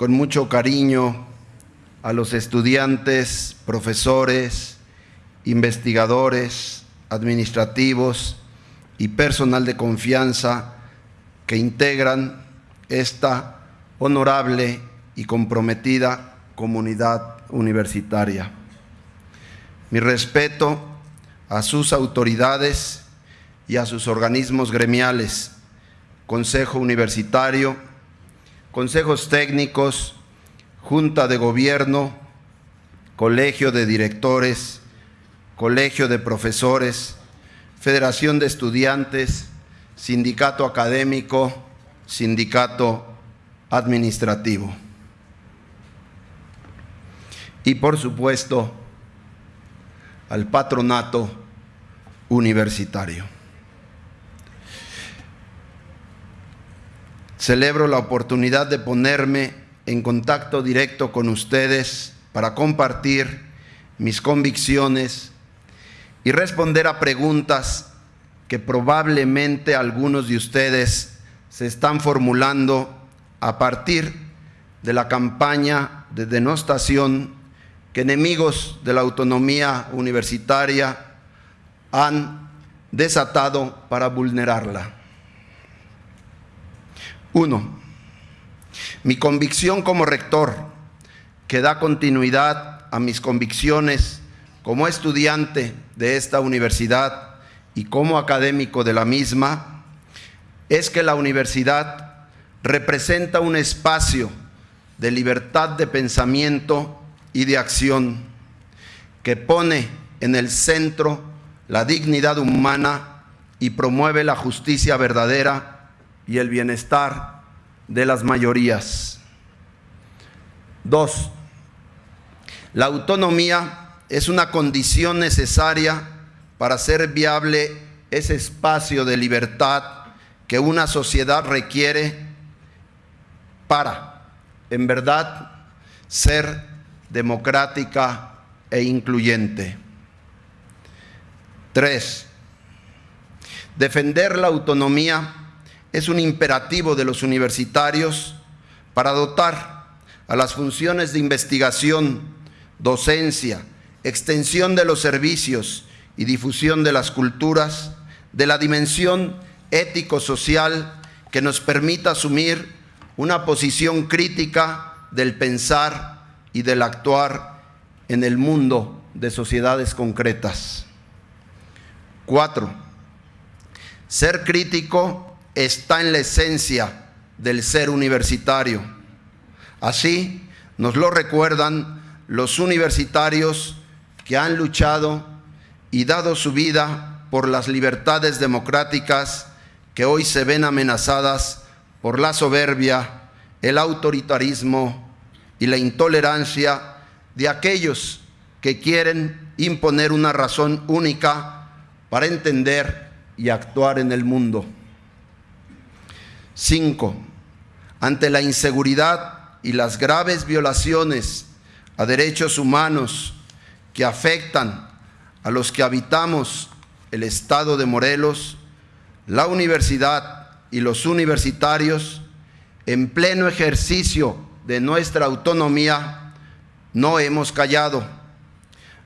con mucho cariño a los estudiantes, profesores, investigadores, administrativos y personal de confianza que integran esta honorable y comprometida comunidad universitaria. Mi respeto a sus autoridades y a sus organismos gremiales, Consejo Universitario, consejos técnicos, Junta de Gobierno, Colegio de Directores, Colegio de Profesores, Federación de Estudiantes, Sindicato Académico, Sindicato Administrativo. Y por supuesto, al patronato universitario. Celebro la oportunidad de ponerme en contacto directo con ustedes para compartir mis convicciones y responder a preguntas que probablemente algunos de ustedes se están formulando a partir de la campaña de denostación que enemigos de la autonomía universitaria han desatado para vulnerarla. Uno, mi convicción como rector, que da continuidad a mis convicciones como estudiante de esta universidad y como académico de la misma, es que la universidad representa un espacio de libertad de pensamiento y de acción que pone en el centro la dignidad humana y promueve la justicia verdadera y el bienestar de las mayorías. Dos, la autonomía es una condición necesaria para hacer viable ese espacio de libertad que una sociedad requiere para, en verdad, ser democrática e incluyente. Tres, defender la autonomía es un imperativo de los universitarios para dotar a las funciones de investigación, docencia, extensión de los servicios y difusión de las culturas de la dimensión ético-social que nos permita asumir una posición crítica del pensar y del actuar en el mundo de sociedades concretas. Cuatro, ser crítico está en la esencia del ser universitario. Así nos lo recuerdan los universitarios que han luchado y dado su vida por las libertades democráticas que hoy se ven amenazadas por la soberbia, el autoritarismo y la intolerancia de aquellos que quieren imponer una razón única para entender y actuar en el mundo. Cinco, ante la inseguridad y las graves violaciones a derechos humanos que afectan a los que habitamos el estado de Morelos, la universidad y los universitarios, en pleno ejercicio de nuestra autonomía, no hemos callado.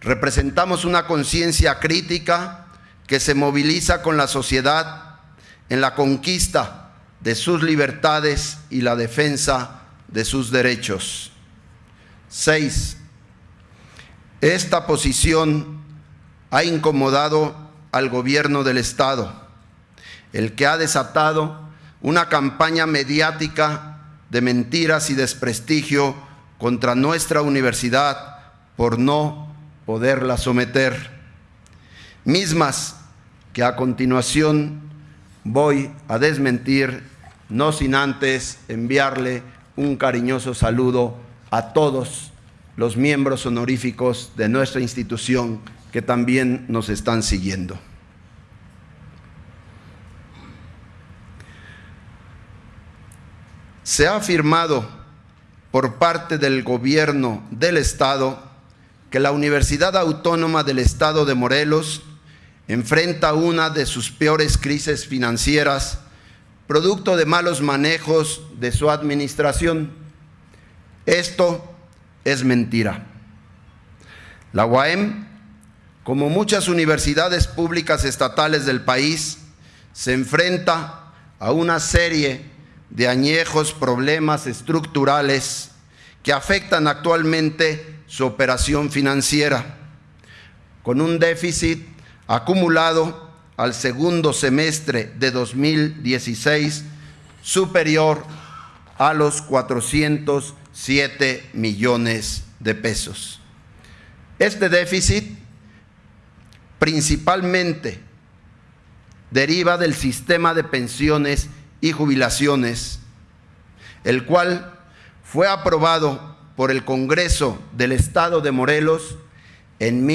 Representamos una conciencia crítica que se moviliza con la sociedad en la conquista de sus libertades y la defensa de sus derechos. Seis, esta posición ha incomodado al gobierno del Estado, el que ha desatado una campaña mediática de mentiras y desprestigio contra nuestra universidad por no poderla someter, mismas que a continuación voy a desmentir, no sin antes enviarle un cariñoso saludo a todos los miembros honoríficos de nuestra institución que también nos están siguiendo. se ha afirmado por parte del gobierno del Estado que la Universidad Autónoma del Estado de Morelos enfrenta una de sus peores crisis financieras, producto de malos manejos de su administración, Esto es mentira. La UAM, como muchas universidades públicas estatales del país, se enfrenta a una serie de añejos problemas estructurales que afectan actualmente su operación financiera, con un déficit acumulado al segundo semestre de 2016 superior a los 407 millones de pesos. Este déficit principalmente deriva del sistema de pensiones y jubilaciones, el cual fue aprobado por el Congreso del Estado de Morelos en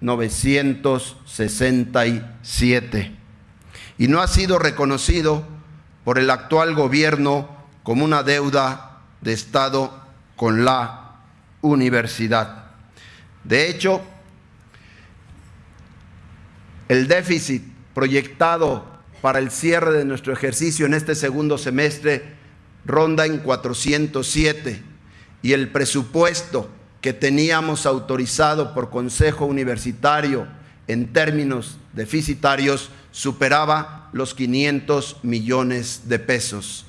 1967 y no ha sido reconocido por el actual gobierno como una deuda de Estado con la universidad. De hecho, el déficit proyectado para el cierre de nuestro ejercicio en este segundo semestre ronda en 407 y el presupuesto que teníamos autorizado por Consejo Universitario en términos deficitarios superaba los 500 millones de pesos.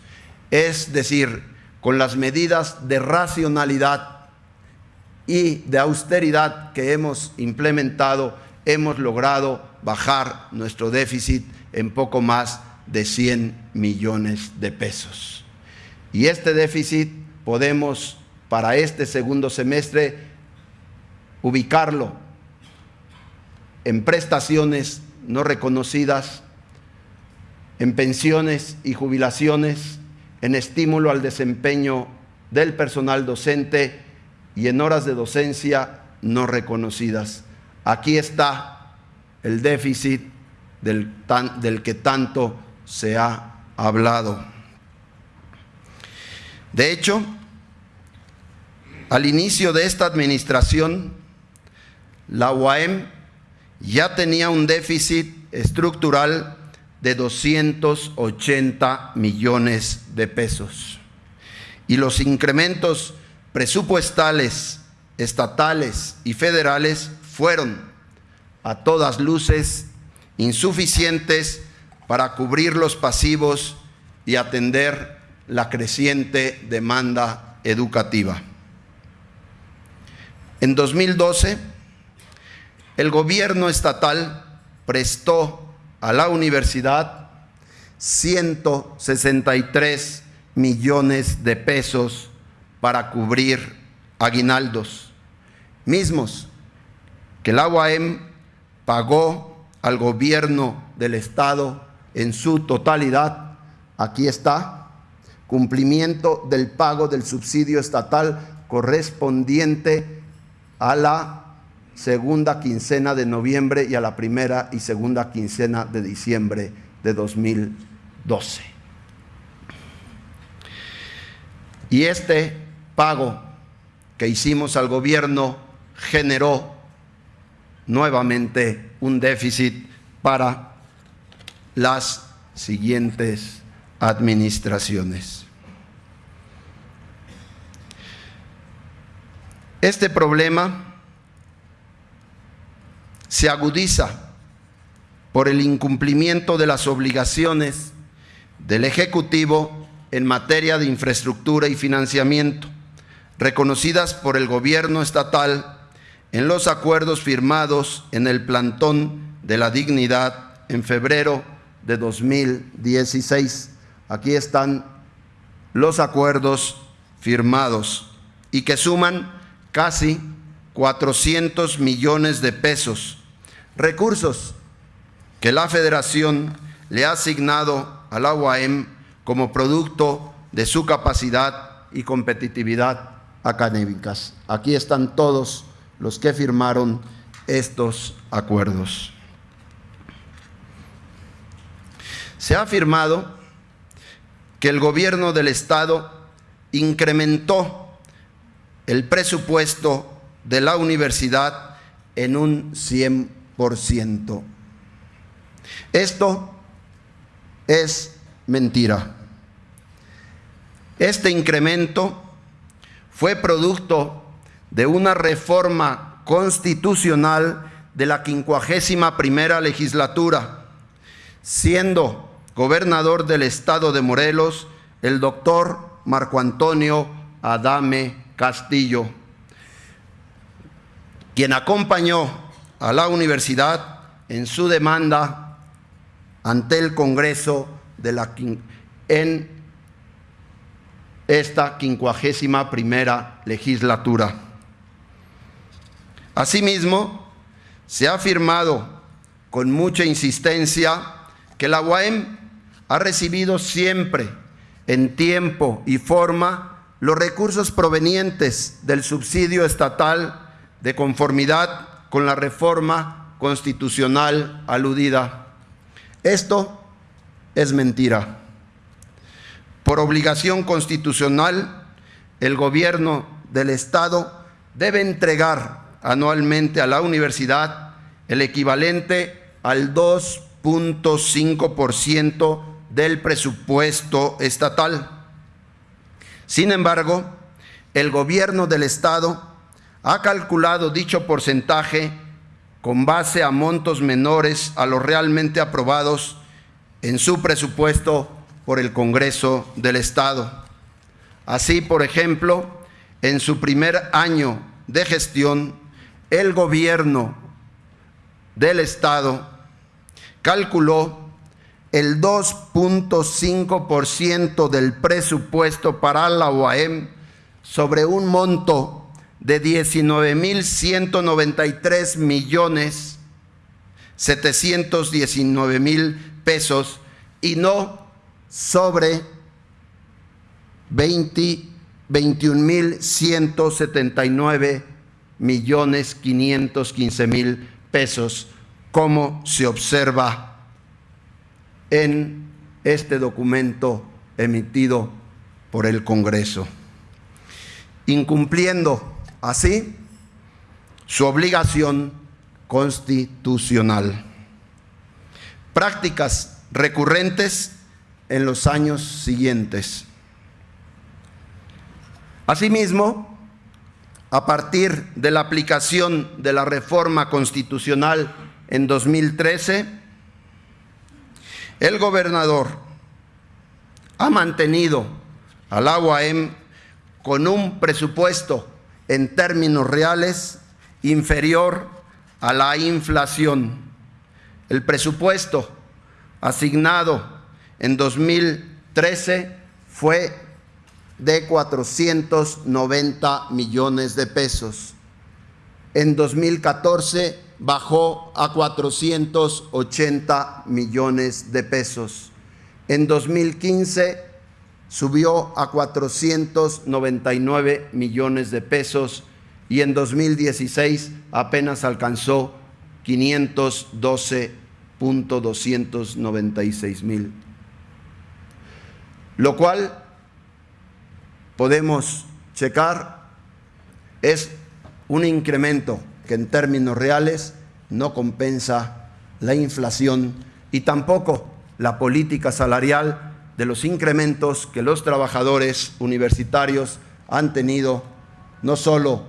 Es decir, con las medidas de racionalidad y de austeridad que hemos implementado, hemos logrado bajar nuestro déficit en poco más de 100 millones de pesos. Y este déficit podemos para este segundo semestre ubicarlo en prestaciones no reconocidas, en pensiones y jubilaciones, en estímulo al desempeño del personal docente y en horas de docencia no reconocidas. Aquí está el déficit del, que tanto se ha hablado. De hecho, al inicio de esta administración, la UAM ya tenía un déficit estructural de 280 millones de pesos. Y los incrementos presupuestales, estatales y federales fueron a todas luces insuficientes para cubrir los pasivos y atender la creciente demanda educativa. En 2012, el gobierno estatal prestó a la universidad 163 millones de pesos para cubrir aguinaldos, mismos que la UAM pagó al gobierno del Estado en su totalidad. Aquí está, cumplimiento del pago del subsidio estatal correspondiente a la segunda quincena de noviembre y a la primera y segunda quincena de diciembre de 2012. Y este pago que hicimos al gobierno generó nuevamente un déficit para las siguientes administraciones. Este problema se agudiza por el incumplimiento de las obligaciones del Ejecutivo en materia de infraestructura y financiamiento, reconocidas por el gobierno estatal en los acuerdos firmados en el plantón de la dignidad en febrero de 2016. Aquí están los acuerdos firmados y que suman casi 400 millones de pesos, recursos que la federación le ha asignado a la como producto de su capacidad y competitividad académicas. Aquí están todos los que firmaron estos acuerdos. Se ha afirmado que el gobierno del Estado incrementó el presupuesto de la universidad en un 100%. Esto es mentira. Este incremento fue producto de una reforma constitucional de la quincuagésima primera legislatura, siendo gobernador del estado de Morelos el doctor Marco Antonio Adame Castillo, quien acompañó a la universidad en su demanda ante el Congreso de la, en esta quincuagésima primera legislatura. Asimismo, se ha afirmado con mucha insistencia que la UAM ha recibido siempre, en tiempo y forma, los recursos provenientes del subsidio estatal de conformidad con la reforma constitucional aludida. Esto es mentira. Por obligación constitucional, el gobierno del Estado debe entregar anualmente a la universidad el equivalente al 2.5% del presupuesto estatal. Sin embargo, el gobierno del Estado ha calculado dicho porcentaje con base a montos menores a los realmente aprobados en su presupuesto por el Congreso del Estado. Así, por ejemplo, en su primer año de gestión, el gobierno del Estado calculó el 2.5% del presupuesto para la OAM sobre un monto de 19.193 millones 719 mil pesos y no sobre 21.179 millones 515 mil pesos, como se observa en este documento emitido por el Congreso, incumpliendo así su obligación constitucional. Prácticas recurrentes en los años siguientes. Asimismo, a partir de la aplicación de la reforma constitucional en 2013, el gobernador ha mantenido al UAM con un presupuesto en términos reales inferior a la inflación. El presupuesto asignado en 2013 fue de 490 millones de pesos. En 2014 bajó a 480 millones de pesos. En 2015 subió a 499 millones de pesos y en 2016 apenas alcanzó 512.296 mil lo cual podemos checar es un incremento que en términos reales no compensa la inflación y tampoco la política salarial de los incrementos que los trabajadores universitarios han tenido no solo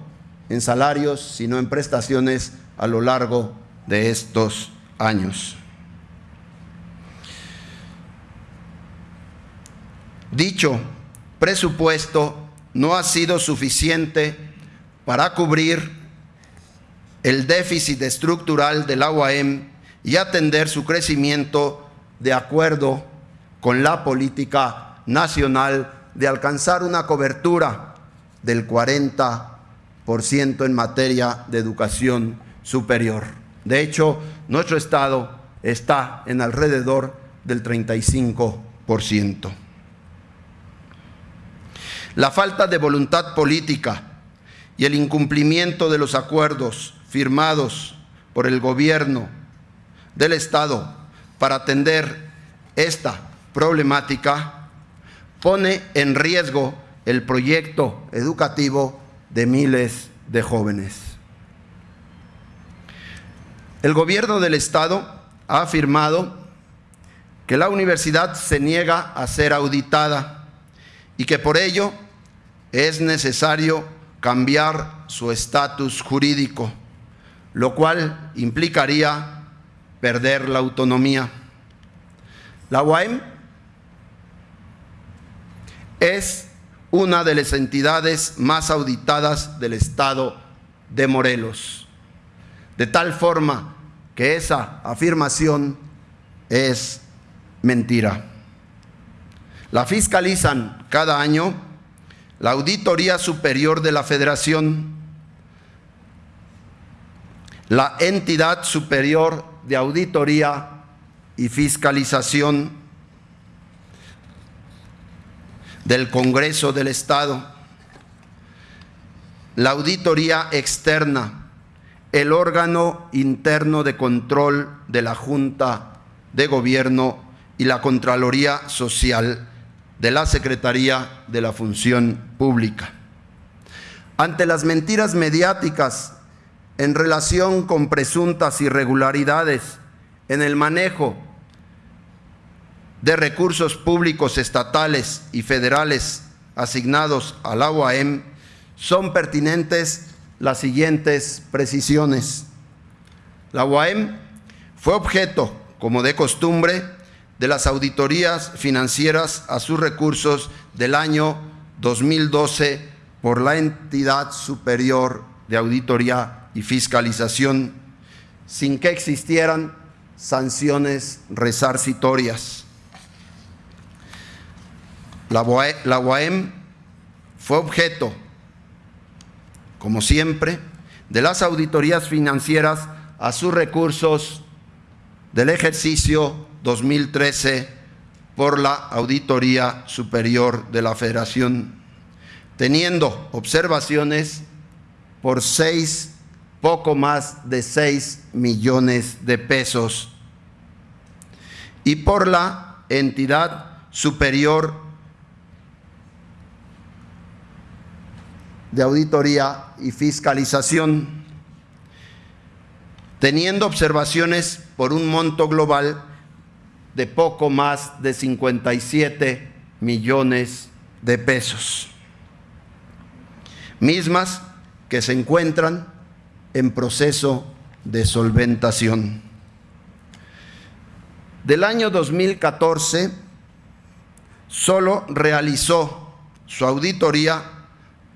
en salarios, sino en prestaciones a lo largo de estos años. Dicho presupuesto no ha sido suficiente para cubrir el déficit estructural del la y atender su crecimiento de acuerdo con la política nacional de alcanzar una cobertura del 40% en materia de educación superior. De hecho, nuestro Estado está en alrededor del 35%. La falta de voluntad política y el incumplimiento de los acuerdos firmados por el gobierno del Estado para atender esta problemática pone en riesgo el proyecto educativo de miles de jóvenes. El gobierno del Estado ha afirmado que la universidad se niega a ser auditada y que por ello es necesario cambiar su estatus jurídico, lo cual implicaría perder la autonomía. La UAM es una de las entidades más auditadas del Estado de Morelos, de tal forma que esa afirmación es mentira. La fiscalizan cada año la Auditoría Superior de la Federación, la entidad superior de auditoría y fiscalización del Congreso del Estado, la auditoría externa, el órgano interno de control de la Junta de Gobierno y la Contraloría Social de la Secretaría de la Función Pública. Ante las mentiras mediáticas en relación con presuntas irregularidades en el manejo de recursos públicos estatales y federales asignados al la UAM, son pertinentes las siguientes precisiones. La UAM fue objeto, como de costumbre, de las auditorías financieras a sus recursos del año 2012 por la entidad superior de auditoría y fiscalización, sin que existieran sanciones resarcitorias. La, UAM fue objeto, como siempre, de las auditorías financieras a sus recursos del ejercicio 2013 por la Auditoría Superior de la Federación, teniendo observaciones por seis, poco más de seis millones de pesos. Y por la entidad superior de auditoría y fiscalización, teniendo observaciones por un monto global de poco más de 57 millones de pesos, mismas que se encuentran en proceso de solventación. Del año 2014, solo realizó su auditoría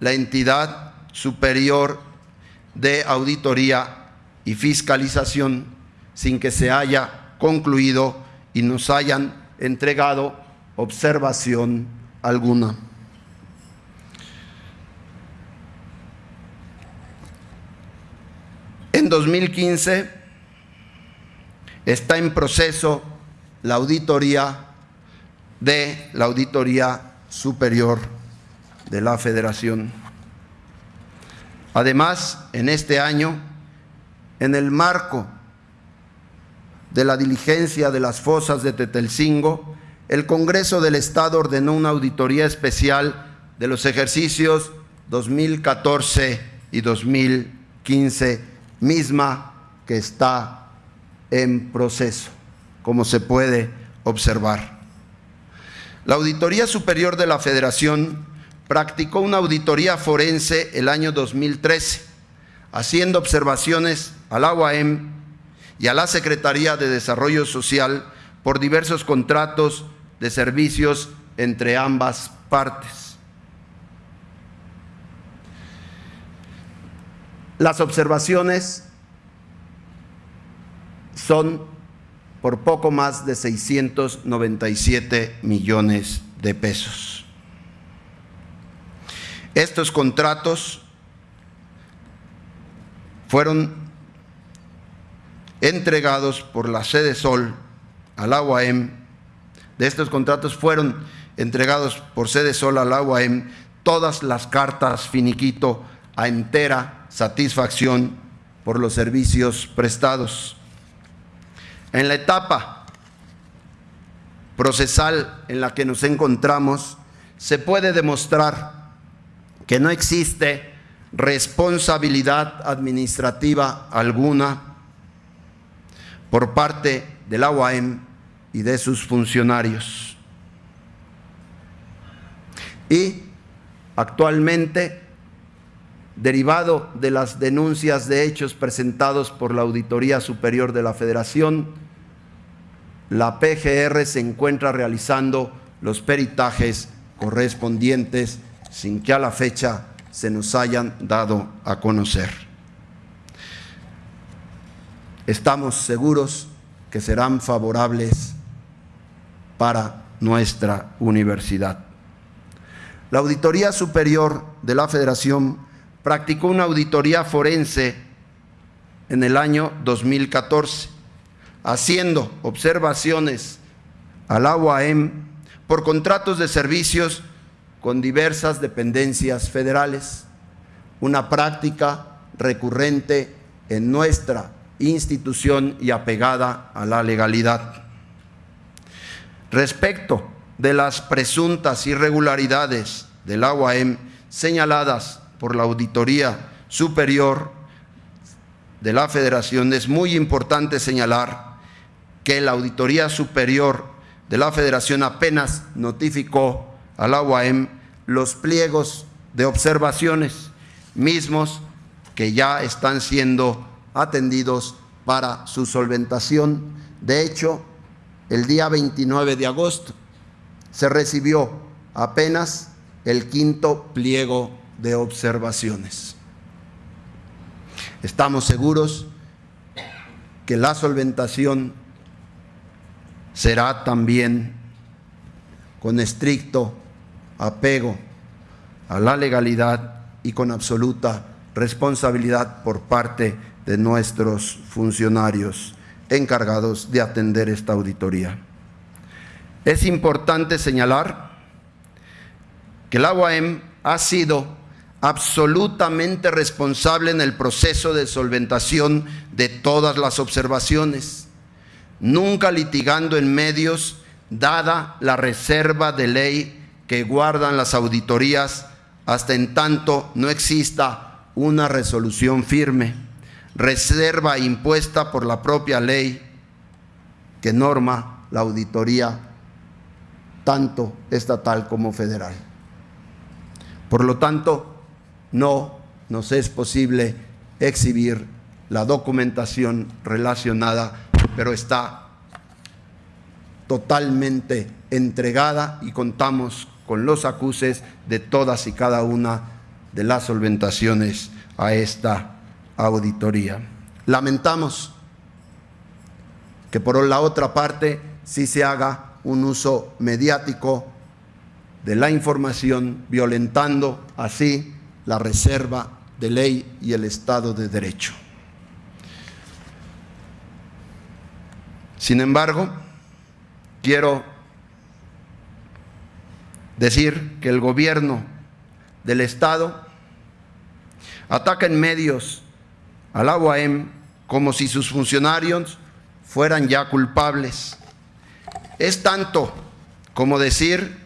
la entidad superior de auditoría y fiscalización sin que se haya concluido y nos hayan entregado observación alguna. En 2015 está en proceso la auditoría de la Auditoría Superior de la Federación. Además, en este año, en el marco de la diligencia de las fosas de Tetelcingo, el Congreso del Estado ordenó una auditoría especial de los ejercicios 2014 y 2015, misma que está en proceso, como se puede observar. La Auditoría Superior de la Federación practicó una auditoría forense el año 2013, haciendo observaciones al AUAM y a la Secretaría de Desarrollo Social por diversos contratos de servicios entre ambas partes. Las observaciones son por poco más de 697 millones de pesos. Estos contratos fueron entregados por la sede Sol al UAM. De estos contratos fueron entregados por sede Sol al UAM todas las cartas finiquito a entera satisfacción por los servicios prestados. En la etapa procesal en la que nos encontramos, se puede demostrar que no existe responsabilidad administrativa alguna por parte del UAM y de sus funcionarios. Y Actualmente, derivado de las denuncias de hechos presentados por la Auditoría Superior de la Federación, la PGR se encuentra realizando los peritajes correspondientes sin que a la fecha se nos hayan dado a conocer. Estamos seguros que serán favorables para nuestra universidad. La Auditoría Superior de la Federación practicó una auditoría forense en el año 2014, haciendo observaciones al UAM por contratos de servicios con diversas dependencias federales, una práctica recurrente en nuestra institución y apegada a la legalidad. Respecto de las presuntas irregularidades del UAM señaladas por la Auditoría Superior de la Federación, es muy importante señalar que la Auditoría Superior de la Federación apenas notificó a la UAM los pliegos de observaciones mismos que ya están siendo atendidos para su solventación. De hecho, el día 29 de agosto se recibió apenas el quinto pliego de observaciones. Estamos seguros que la solventación será también con estricto apego a la legalidad y con absoluta responsabilidad por parte de nuestros funcionarios encargados de atender esta auditoría. Es importante señalar que la UAM ha sido absolutamente responsable en el proceso de solventación de todas las observaciones, nunca litigando en medios, dada la reserva de ley que guardan las auditorías hasta en tanto no exista una resolución firme, reserva impuesta por la propia ley que norma la auditoría tanto estatal como federal. Por lo tanto, no nos es posible exhibir la documentación relacionada, pero está totalmente entregada y contamos con los acuses de todas y cada una de las solventaciones a esta auditoría. Lamentamos que por la otra parte sí se haga un uso mediático de la información, violentando así la reserva de ley y el Estado de Derecho. Sin embargo, quiero decir que el gobierno del Estado ataca en medios al UAM como si sus funcionarios fueran ya culpables. Es tanto como decir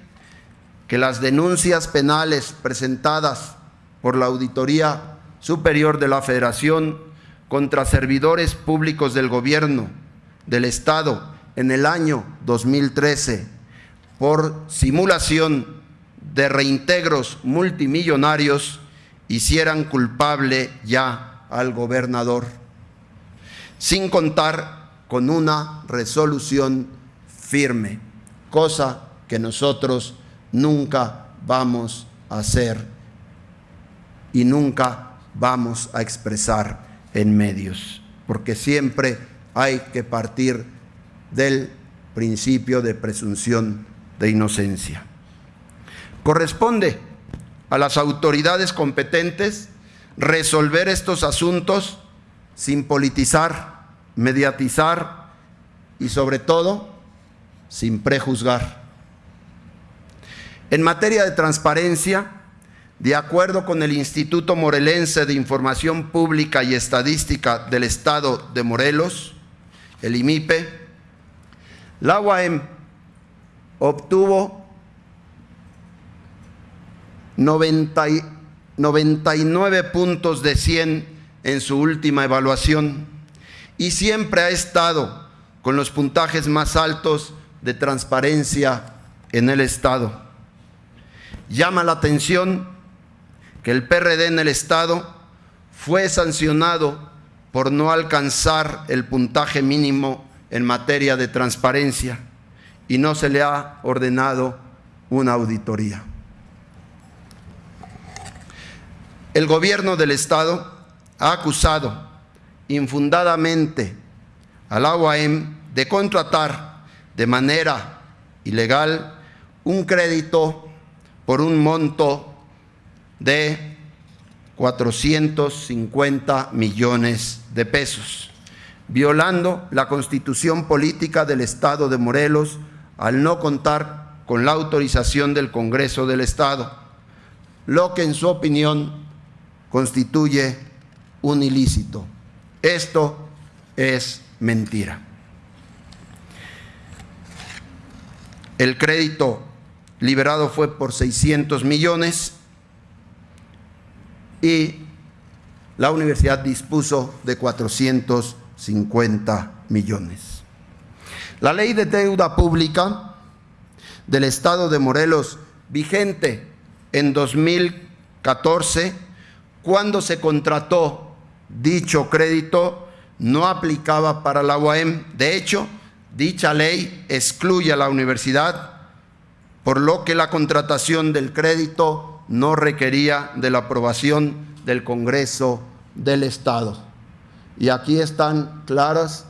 que las denuncias penales presentadas por la Auditoría Superior de la Federación contra servidores públicos del Gobierno del Estado en el año 2013 por simulación de reintegros multimillonarios hicieran culpable ya al gobernador, sin contar con una resolución firme, cosa que nosotros nunca vamos a hacer y nunca vamos a expresar en medios, porque siempre hay que partir del principio de presunción de inocencia. Corresponde a las autoridades competentes resolver estos asuntos sin politizar, mediatizar y sobre todo sin prejuzgar. En materia de transparencia, de acuerdo con el Instituto Morelense de Información Pública y Estadística del Estado de Morelos, el IMIPE, la UAM obtuvo 99 puntos de 100 en su última evaluación y siempre ha estado con los puntajes más altos de transparencia en el Estado. Llama la atención que el PRD en el Estado fue sancionado por no alcanzar el puntaje mínimo en materia de transparencia y no se le ha ordenado una auditoría. El gobierno del Estado ha acusado infundadamente al UAM de contratar de manera ilegal un crédito por un monto de 450 millones de pesos, violando la constitución política del Estado de Morelos al no contar con la autorización del Congreso del Estado, lo que en su opinión constituye un ilícito. Esto es mentira. El crédito liberado fue por 600 millones y la universidad dispuso de 450 millones. La ley de deuda pública del Estado de Morelos, vigente en 2014, cuando se contrató dicho crédito, no aplicaba para la UAM. De hecho, dicha ley excluye a la universidad, por lo que la contratación del crédito no requería de la aprobación del Congreso del Estado. Y aquí están claras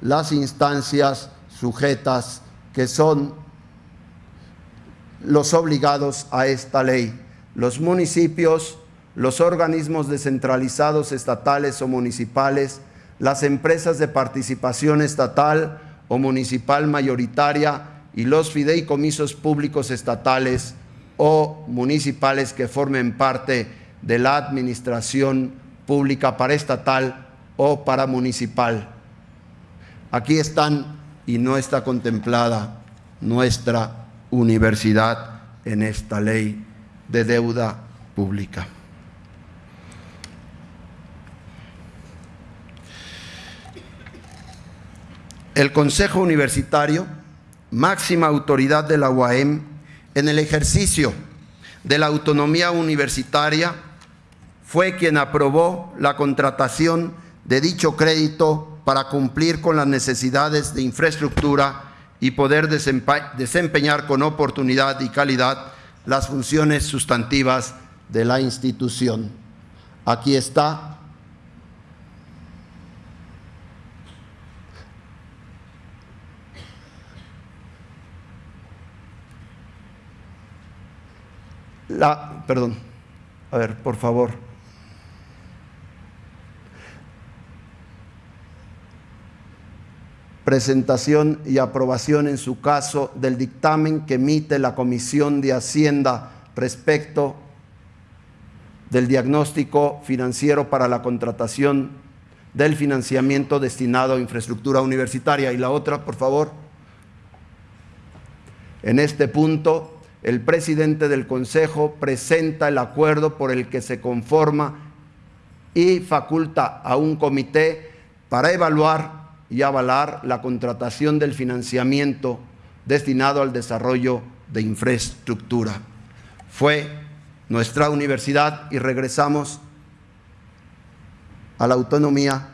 las instancias sujetas que son los obligados a esta ley. Los municipios, los organismos descentralizados estatales o municipales, las empresas de participación estatal o municipal mayoritaria y los fideicomisos públicos estatales o municipales que formen parte de la administración pública paraestatal o paramunicipal. Aquí están y no está contemplada nuestra universidad en esta ley de deuda pública. El Consejo Universitario, máxima autoridad de la UAM, en el ejercicio de la autonomía universitaria, fue quien aprobó la contratación de dicho crédito para cumplir con las necesidades de infraestructura y poder desempeñar con oportunidad y calidad las funciones sustantivas de la institución. Aquí está la, perdón, a ver, por favor. presentación y aprobación en su caso del dictamen que emite la Comisión de Hacienda respecto del diagnóstico financiero para la contratación del financiamiento destinado a infraestructura universitaria. Y la otra, por favor. En este punto, el presidente del Consejo presenta el acuerdo por el que se conforma y faculta a un comité para evaluar y avalar la contratación del financiamiento destinado al desarrollo de infraestructura. Fue nuestra universidad y regresamos a la autonomía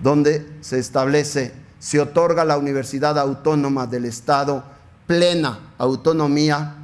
donde se establece, se otorga la Universidad Autónoma del Estado plena autonomía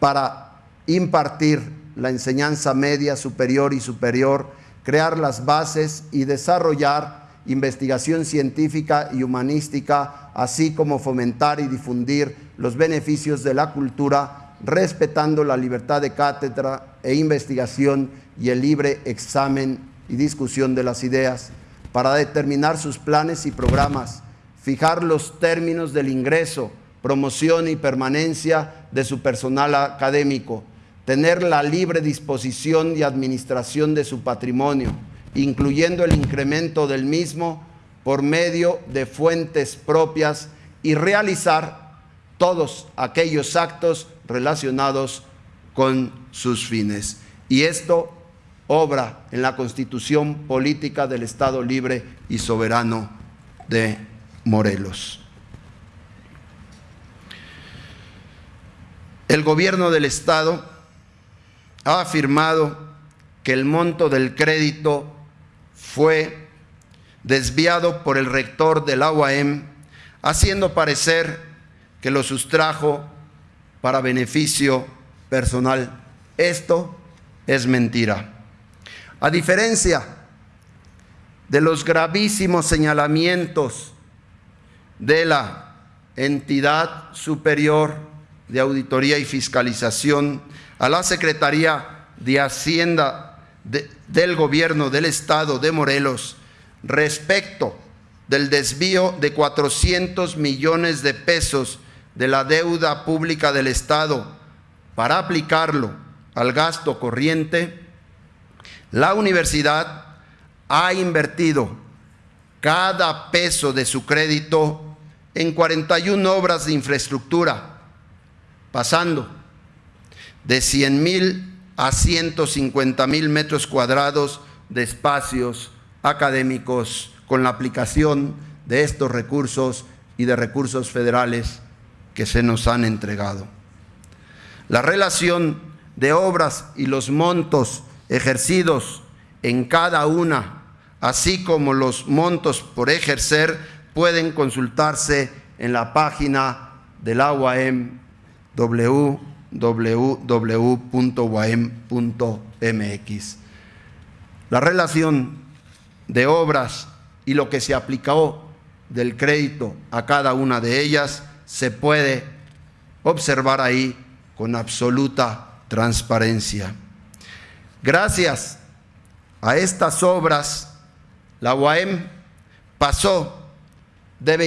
para impartir la enseñanza media, superior y superior crear las bases y desarrollar investigación científica y humanística, así como fomentar y difundir los beneficios de la cultura, respetando la libertad de cátedra e investigación y el libre examen y discusión de las ideas, para determinar sus planes y programas, fijar los términos del ingreso, promoción y permanencia de su personal académico, tener la libre disposición y administración de su patrimonio, incluyendo el incremento del mismo por medio de fuentes propias y realizar todos aquellos actos relacionados con sus fines. Y esto obra en la constitución política del Estado libre y soberano de Morelos. el gobierno del Estado ha afirmado que el monto del crédito fue desviado por el rector del UAM, haciendo parecer que lo sustrajo para beneficio personal. Esto es mentira. A diferencia de los gravísimos señalamientos de la entidad superior de auditoría y fiscalización a la Secretaría de Hacienda del Gobierno del Estado de Morelos respecto del desvío de 400 millones de pesos de la deuda pública del Estado para aplicarlo al gasto corriente, la universidad ha invertido cada peso de su crédito en 41 obras de infraestructura, pasando de 100 mil a 150 mil metros cuadrados de espacios académicos con la aplicación de estos recursos y de recursos federales que se nos han entregado. La relación de obras y los montos ejercidos en cada una, así como los montos por ejercer, pueden consultarse en la página del UAM www.uam.mx. La relación de obras y lo que se aplicó del crédito a cada una de ellas se puede observar ahí con absoluta transparencia. Gracias a estas obras, la UAM pasó de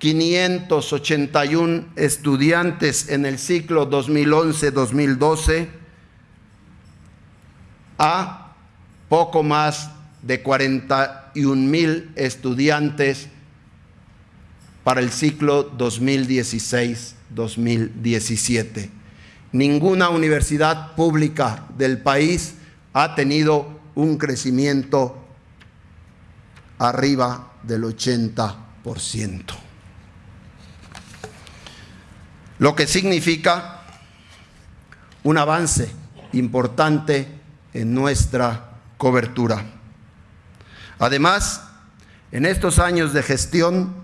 22.581 estudiantes en el ciclo 2011-2012 a poco más de 41 mil estudiantes para el ciclo 2016-2017. Ninguna universidad pública del país ha tenido un crecimiento arriba del 80%. Lo que significa un avance importante en nuestra cobertura. Además, en estos años de gestión,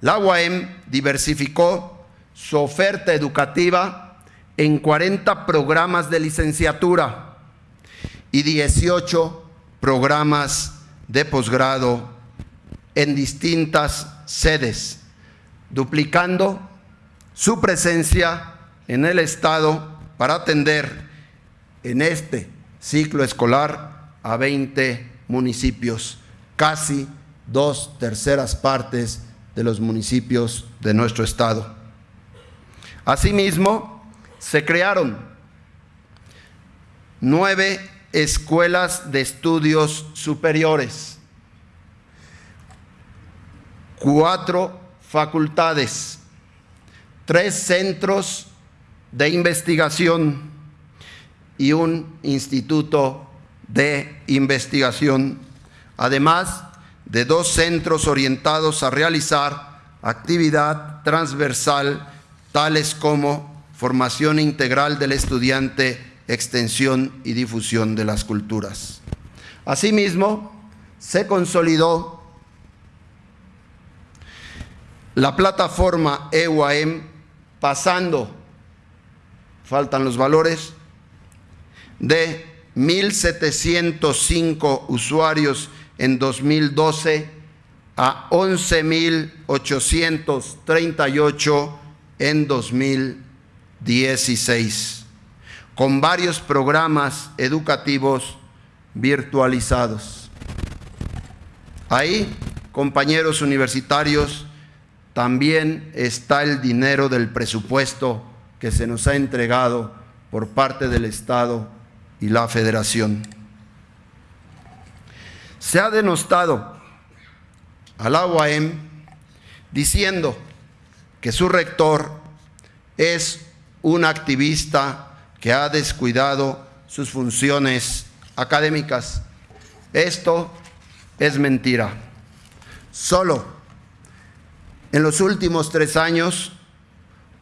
la UAM diversificó su oferta educativa en 40 programas de licenciatura y 18 programas de posgrado en distintas sedes, duplicando su presencia en el Estado para atender en este ciclo escolar a 20 municipios, casi dos terceras partes de los municipios de nuestro Estado. Asimismo, se crearon nueve escuelas de estudios superiores, cuatro facultades, tres centros de investigación, y un instituto de investigación, además de dos centros orientados a realizar actividad transversal tales como formación integral del estudiante, extensión y difusión de las culturas. Asimismo, se consolidó la plataforma EUAM pasando, faltan los valores, de 1.705 usuarios en 2012 a 11.838 en 2016, con varios programas educativos virtualizados. Ahí, compañeros universitarios, también está el dinero del presupuesto que se nos ha entregado por parte del Estado y la federación. Se ha denostado al UAM diciendo que su rector es un activista que ha descuidado sus funciones académicas. Esto es mentira. Solo en los últimos tres años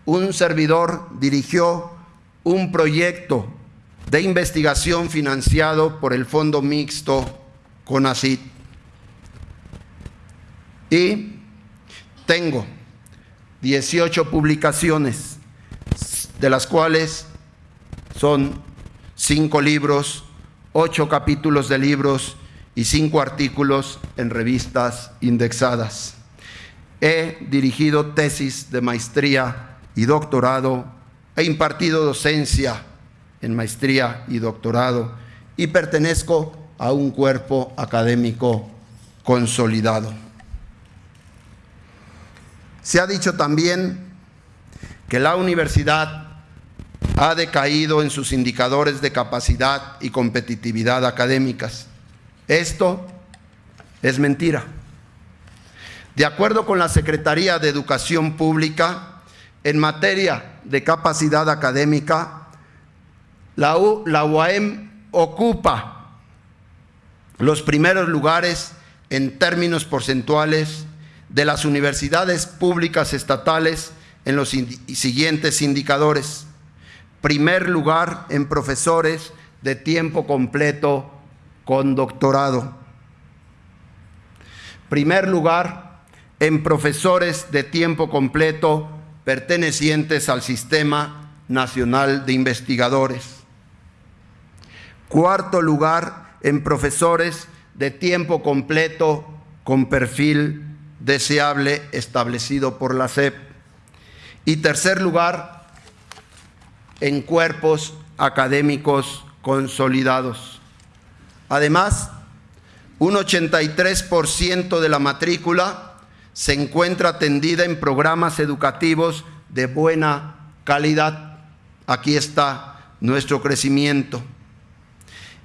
un servidor dirigió un proyecto de investigación financiado por el Fondo Mixto CONACIT. Y tengo 18 publicaciones, de las cuales son cinco libros, ocho capítulos de libros y cinco artículos en revistas indexadas. He dirigido tesis de maestría y doctorado, he impartido docencia en maestría y doctorado y pertenezco a un cuerpo académico consolidado. Se ha dicho también que la universidad ha decaído en sus indicadores de capacidad y competitividad académicas. Esto es mentira. De acuerdo con la Secretaría de Educación Pública, en materia de capacidad académica, la, UAM ocupa los primeros lugares en términos porcentuales de las universidades públicas estatales en los siguientes indicadores. Primer lugar en profesores de tiempo completo con doctorado. Primer lugar en profesores de tiempo completo pertenecientes al Sistema Nacional de Investigadores. Cuarto lugar en profesores de tiempo completo con perfil deseable establecido por la SEP. Y tercer lugar, en cuerpos académicos consolidados. Además, un 83% de la matrícula se encuentra atendida en programas educativos de buena calidad. Aquí está nuestro crecimiento.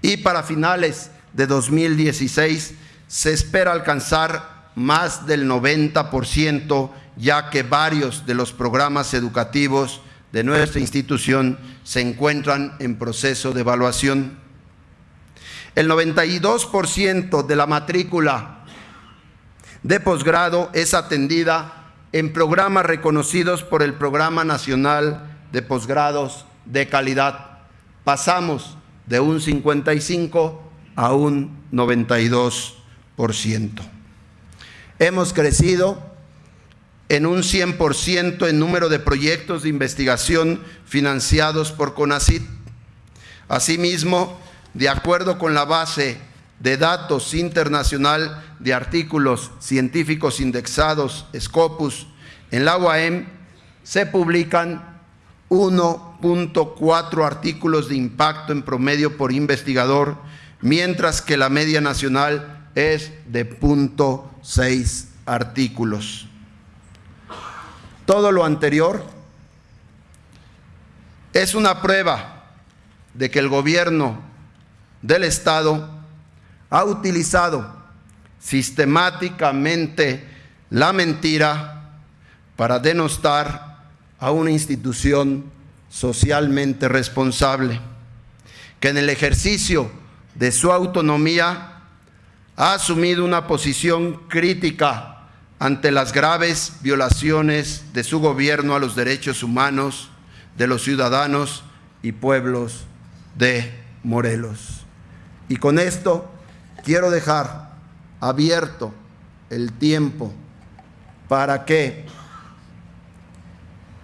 Y para finales de 2016 se espera alcanzar más del 90%, ya que varios de los programas educativos de nuestra institución se encuentran en proceso de evaluación. El 92% de la matrícula de posgrado es atendida en programas reconocidos por el Programa Nacional de Posgrados de Calidad. Pasamos de un 55 a un 92%. Hemos crecido en un 100% en número de proyectos de investigación financiados por CONACIT. Asimismo, de acuerdo con la base de datos internacional de artículos científicos indexados, Scopus, en la UAM se publican 1.4 artículos de impacto en promedio por investigador, mientras que la media nacional es de punto seis artículos. Todo lo anterior es una prueba de que el gobierno del Estado ha utilizado sistemáticamente la mentira para denostar a una institución socialmente responsable, que en el ejercicio de su autonomía ha asumido una posición crítica ante las graves violaciones de su gobierno a los derechos humanos de los ciudadanos y pueblos de Morelos. Y con esto quiero dejar abierto el tiempo para que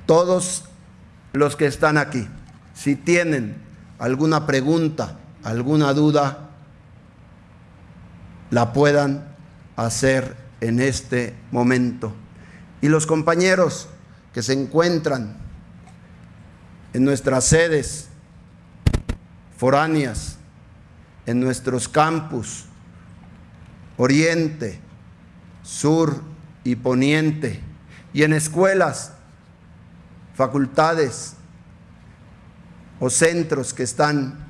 todos los que están aquí, si tienen alguna pregunta, alguna duda, la puedan hacer en este momento. Y los compañeros que se encuentran en nuestras sedes foráneas, en nuestros campus, oriente, sur y poniente, y en escuelas, facultades o centros que están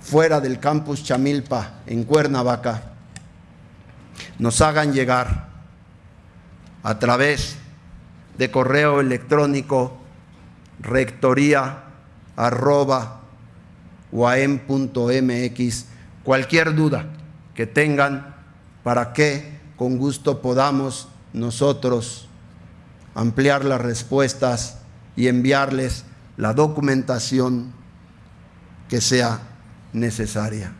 fuera del campus Chamilpa, en Cuernavaca, nos hagan llegar a través de correo electrónico rectoría arroba cualquier duda que tengan para que con gusto podamos nosotros ampliar las respuestas y enviarles la documentación que sea necesaria.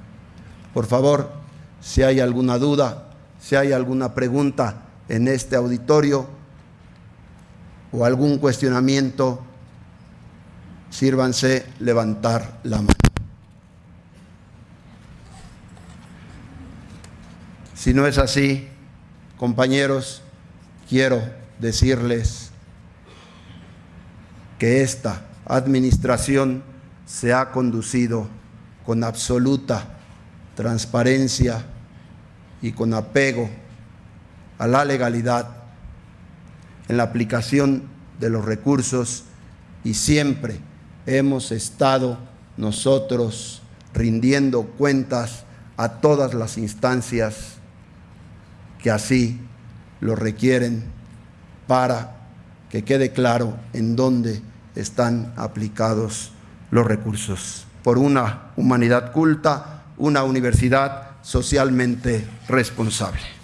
Por favor, si hay alguna duda, si hay alguna pregunta en este auditorio o algún cuestionamiento, sírvanse levantar la mano. Si no es así, compañeros, quiero decirles que esta administración se ha conducido con absoluta transparencia y con apego a la legalidad en la aplicación de los recursos y siempre hemos estado nosotros rindiendo cuentas a todas las instancias que así lo requieren para que quede claro en dónde están aplicados los recursos. Por una humanidad culta, una universidad socialmente responsable.